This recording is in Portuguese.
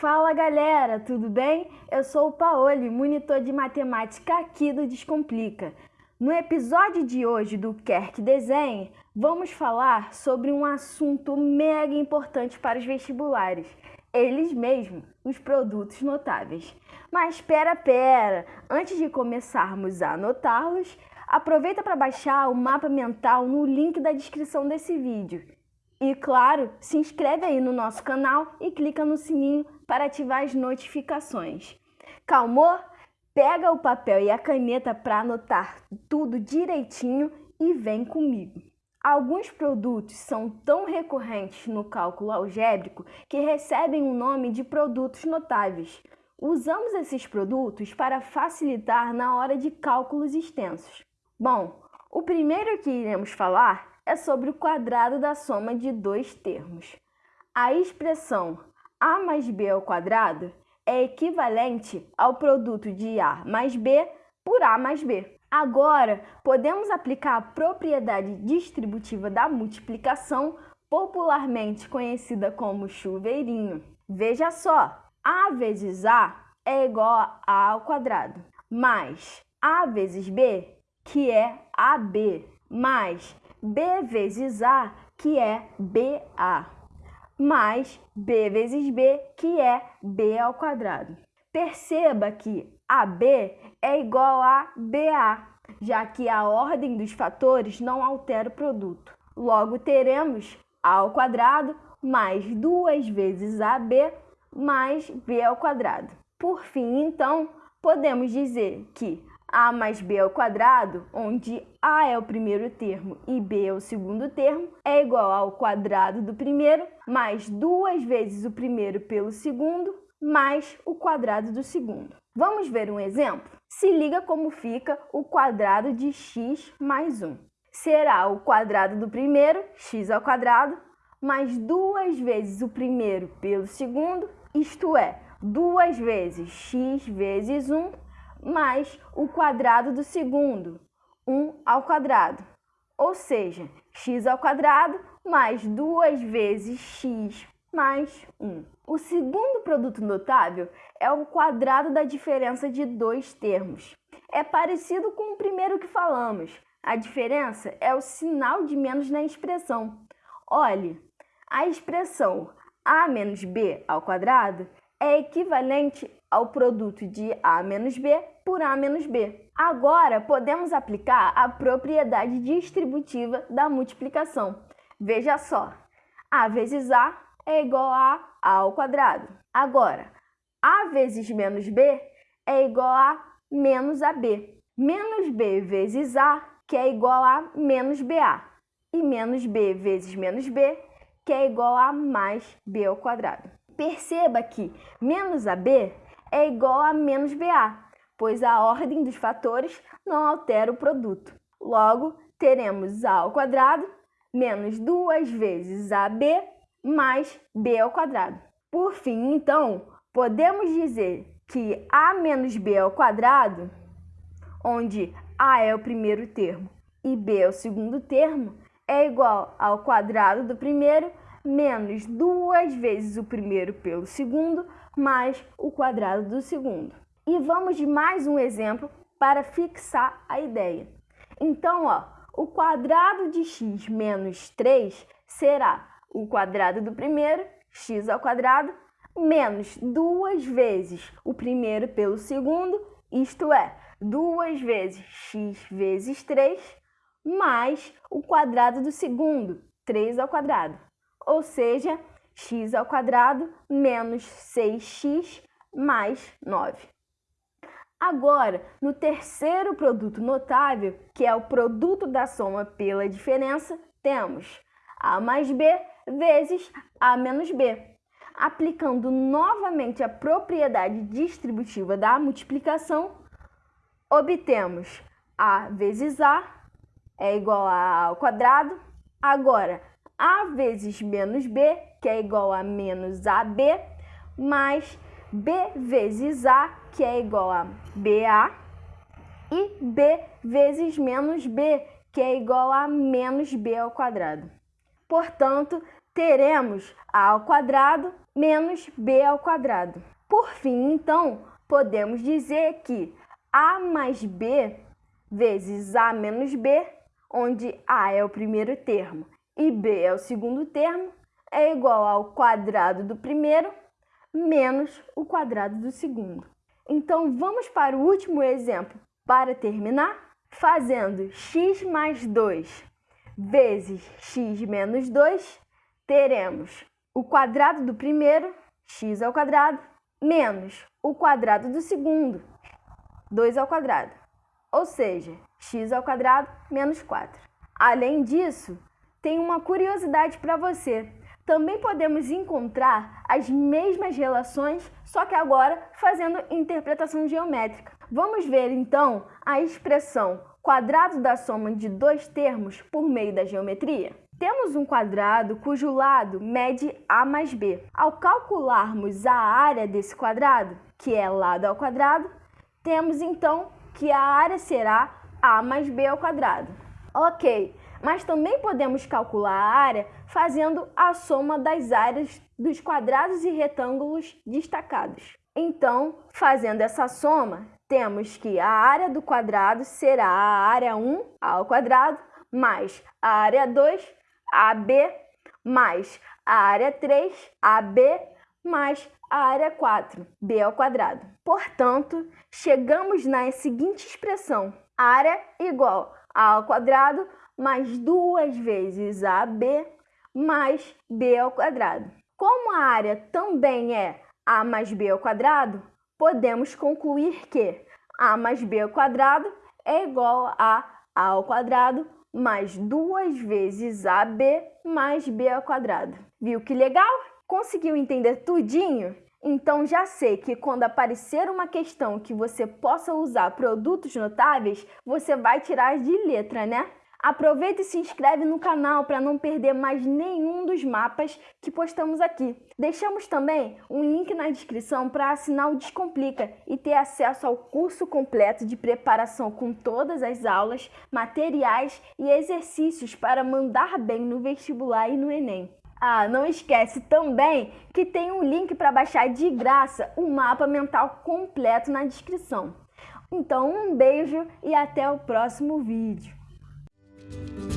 Fala galera, tudo bem? Eu sou o Paoli, monitor de matemática aqui do Descomplica. No episódio de hoje do Quer que Desenhe, vamos falar sobre um assunto mega importante para os vestibulares, eles mesmos, os produtos notáveis. Mas espera, pera, antes de começarmos a anotá-los, aproveita para baixar o mapa mental no link da descrição desse vídeo. E claro, se inscreve aí no nosso canal e clica no sininho para ativar as notificações. Calmou? Pega o papel e a caneta para anotar tudo direitinho e vem comigo. Alguns produtos são tão recorrentes no cálculo algébrico que recebem o nome de produtos notáveis. Usamos esses produtos para facilitar na hora de cálculos extensos. Bom, o primeiro que iremos falar é sobre o quadrado da soma de dois termos. A expressão a mais b ao quadrado é equivalente ao produto de a mais b por a mais b. Agora, podemos aplicar a propriedade distributiva da multiplicação, popularmente conhecida como chuveirinho. Veja só, a vezes a é igual a a ao quadrado, mais a vezes b, que é ab, mais B vezes A, que é BA, mais B vezes B, que é B ao quadrado. Perceba que AB é igual a BA, já que a ordem dos fatores não altera o produto. Logo, teremos A ao quadrado mais duas vezes AB mais B ao quadrado. Por fim, então, podemos dizer que a mais b ao quadrado, onde a é o primeiro termo e b é o segundo termo, é igual ao quadrado do primeiro mais duas vezes o primeiro pelo segundo mais o quadrado do segundo. Vamos ver um exemplo? Se liga como fica o quadrado de x mais 1. Será o quadrado do primeiro, x ao quadrado, mais duas vezes o primeiro pelo segundo, isto é, duas vezes x vezes 1 mais o quadrado do segundo, 1 ao quadrado. Ou seja, x ao quadrado mais duas vezes x mais 1. O segundo produto notável é o quadrado da diferença de dois termos. É parecido com o primeiro que falamos. A diferença é o sinal de menos na expressão. Olhe, a expressão a menos b ao quadrado é equivalente ao produto de A menos B por A menos B. Agora, podemos aplicar a propriedade distributiva da multiplicação. Veja só, A vezes A é igual a A ao quadrado. Agora, A vezes menos B é igual a menos AB. Menos B vezes A, que é igual a menos BA. E menos B vezes menos B, que é igual a mais B ao quadrado. Perceba que menos AB é igual a menos BA, pois a ordem dos fatores não altera o produto. Logo, teremos A ao quadrado menos duas vezes AB mais B ao quadrado. Por fim, então, podemos dizer que A menos B ao quadrado, onde A é o primeiro termo e B é o segundo termo, é igual ao quadrado do primeiro menos duas vezes o primeiro pelo segundo mais o quadrado do segundo. E vamos de mais um exemplo para fixar a ideia. Então, ó, o quadrado de x menos 3 será o quadrado do primeiro, x ao quadrado, menos duas vezes o primeiro pelo segundo, isto é, duas vezes x vezes 3, mais o quadrado do segundo, 3 ao quadrado. Ou seja, x ao quadrado menos 6x mais 9. Agora, no terceiro produto notável, que é o produto da soma pela diferença, temos a mais b vezes a menos b. Aplicando novamente a propriedade distributiva da multiplicação, obtemos a vezes a é igual a a ao quadrado. Agora, a vezes menos b, que é igual a menos ab, mais b vezes a, que é igual a ba, e b vezes menos b, que é igual a menos b ao quadrado. Portanto, teremos a ao quadrado menos b ao quadrado. Por fim, então, podemos dizer que a mais b vezes a menos b, onde a é o primeiro termo e b é o segundo termo, é igual ao quadrado do primeiro menos o quadrado do segundo. Então, vamos para o último exemplo para terminar, fazendo x mais 2 vezes x menos 2, teremos o quadrado do primeiro, x ao quadrado, menos o quadrado do segundo, 2 ao quadrado, ou seja, x ao quadrado menos 4. Além disso, tem uma curiosidade para você. Também podemos encontrar as mesmas relações, só que agora fazendo interpretação geométrica. Vamos ver então a expressão quadrado da soma de dois termos por meio da geometria? Temos um quadrado cujo lado mede a mais b. Ao calcularmos a área desse quadrado, que é lado ao quadrado, temos então que a área será a mais b ao quadrado. Ok, mas também podemos calcular a área fazendo a soma das áreas dos quadrados e retângulos destacados. Então, fazendo essa soma, temos que a área do quadrado será a área 1 ao quadrado mais a área 2 AB mais a área 3 AB mais a área 4 B ao quadrado. Portanto, chegamos na seguinte expressão: área igual a ao quadrado mais duas vezes AB mais B ao quadrado. Como a área também é A mais B ao quadrado, podemos concluir que a mais b ao quadrado é igual a a ao quadrado mais duas vezes ab mais b ao quadrado. Viu que legal? Conseguiu entender tudinho? Então já sei que quando aparecer uma questão que você possa usar produtos notáveis, você vai tirar de letra, né? Aproveita e se inscreve no canal para não perder mais nenhum dos mapas que postamos aqui. Deixamos também um link na descrição para assinar o Descomplica e ter acesso ao curso completo de preparação com todas as aulas, materiais e exercícios para mandar bem no vestibular e no Enem. Ah, não esquece também que tem um link para baixar de graça o mapa mental completo na descrição. Então, um beijo e até o próximo vídeo. Bye.